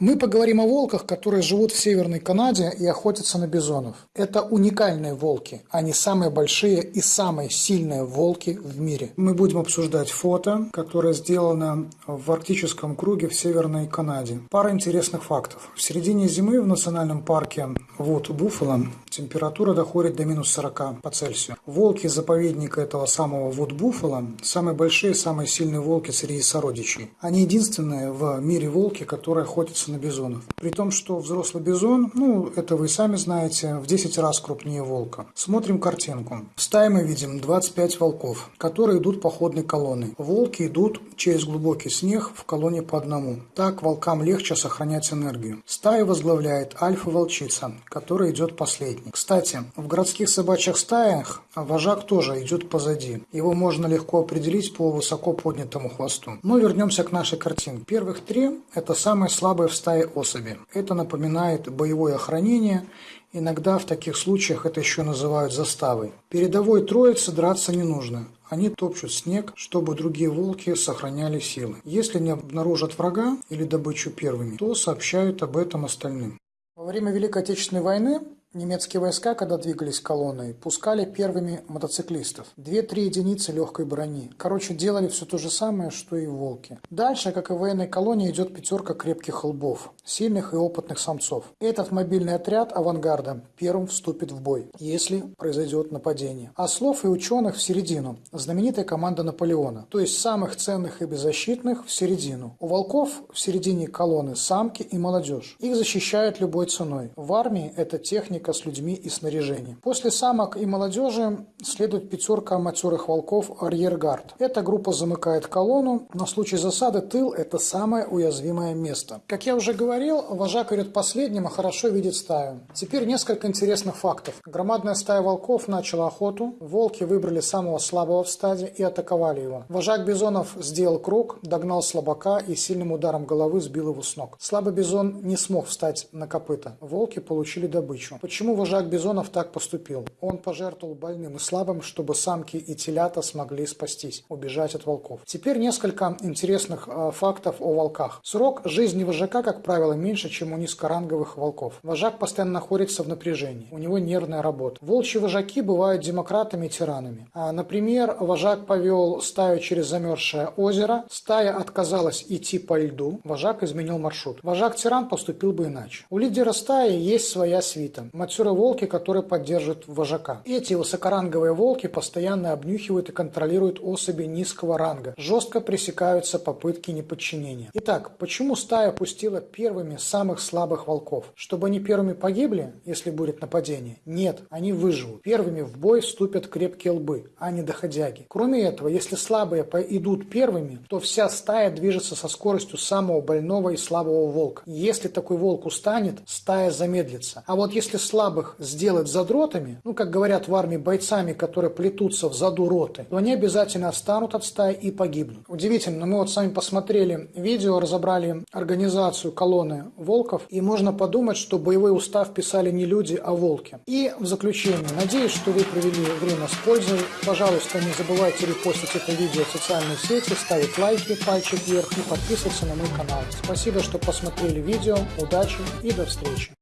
Мы поговорим о волках, которые живут в Северной Канаде и охотятся на бизонов. Это уникальные волки, они самые большие и самые сильные волки в мире. Мы будем обсуждать фото, которое сделано в арктическом круге в Северной Канаде. Пара интересных фактов. В середине зимы в национальном парке Вуд Буффало температура доходит до минус 40 по Цельсию. Волки заповедника этого самого Вуд Буффало самые большие, самые сильные волки среди сородичей. Они единственные в мире волки, которые охотятся на бизонов. При том, что взрослый бизон, ну, это вы сами знаете, в 10 раз крупнее волка. Смотрим картинку. В стае мы видим 25 волков, которые идут походной колонной. Волки идут через глубокий снег в колонне по одному. Так волкам легче сохранять энергию. Стаю возглавляет альфа-волчица, которая идет последней. Кстати, в городских собачьих стаях вожак тоже идет позади. Его можно легко определить по высоко поднятому хвосту. Но вернемся к нашей картинке. Первых три – это самые слабые в стае особи. Это напоминает боевое охранение, иногда в таких случаях это еще называют заставой. Передовой троице драться не нужно. Они топчут снег, чтобы другие волки сохраняли силы. Если не обнаружат врага или добычу первыми, то сообщают об этом остальным. Во время Великой Отечественной войны Немецкие войска, когда двигались колонной, пускали первыми мотоциклистов. Две-три единицы легкой брони. Короче, делали все то же самое, что и волки. Дальше, как и в военной колонии, идет пятерка крепких лбов, сильных и опытных самцов. Этот мобильный отряд авангарда первым вступит в бой, если произойдет нападение. А слов и ученых в середину. Знаменитая команда Наполеона. То есть самых ценных и беззащитных в середину. У волков в середине колонны самки и молодежь. Их защищают любой ценой. В армии это техника техника с людьми и снаряжением. После самок и молодежи следует пятерка матерых волков арьергард. Эта группа замыкает колонну. На случай засады тыл – это самое уязвимое место. Как я уже говорил, вожак идет последним, а хорошо видит стаю. Теперь несколько интересных фактов. Громадная стая волков начала охоту. Волки выбрали самого слабого в стаде и атаковали его. Вожак бизонов сделал круг, догнал слабака и сильным ударом головы сбил его с ног. Слабый бизон не смог встать на копыта. Волки получили добычу. Почему вожак Бизонов так поступил? Он пожертвовал больным и слабым, чтобы самки и телята смогли спастись, убежать от волков. Теперь несколько интересных э, фактов о волках. Срок жизни вожака, как правило, меньше, чем у низкоранговых волков. Вожак постоянно находится в напряжении, у него нервная работа. Волчьи вожаки бывают демократами и тиранами. А, например, вожак повел стаю через замерзшее озеро, стая отказалась идти по льду, вожак изменил маршрут. Вожак-тиран поступил бы иначе. У лидера стаи есть своя свита матеры-волки, которые поддерживают вожака. Эти высокоранговые волки постоянно обнюхивают и контролируют особи низкого ранга. Жестко пресекаются попытки неподчинения. Итак, почему стая пустила первыми самых слабых волков? Чтобы они первыми погибли, если будет нападение? Нет, они выживут. Первыми в бой вступят крепкие лбы, а не доходяги. Кроме этого, если слабые идут первыми, то вся стая движется со скоростью самого больного и слабого волка. Если такой волк устанет, стая замедлится. А вот если слабых сделать задротами, ну, как говорят в армии, бойцами, которые плетутся в заду роты, то они обязательно отстанут от стаи и погибнут. Удивительно, мы вот с вами посмотрели видео, разобрали организацию колонны волков, и можно подумать, что боевой устав писали не люди, а волки. И в заключение, надеюсь, что вы провели время с пользой. Пожалуйста, не забывайте репостить это видео в социальные сети, ставить лайки, пальчик вверх и подписываться на мой канал. Спасибо, что посмотрели видео, удачи и до встречи.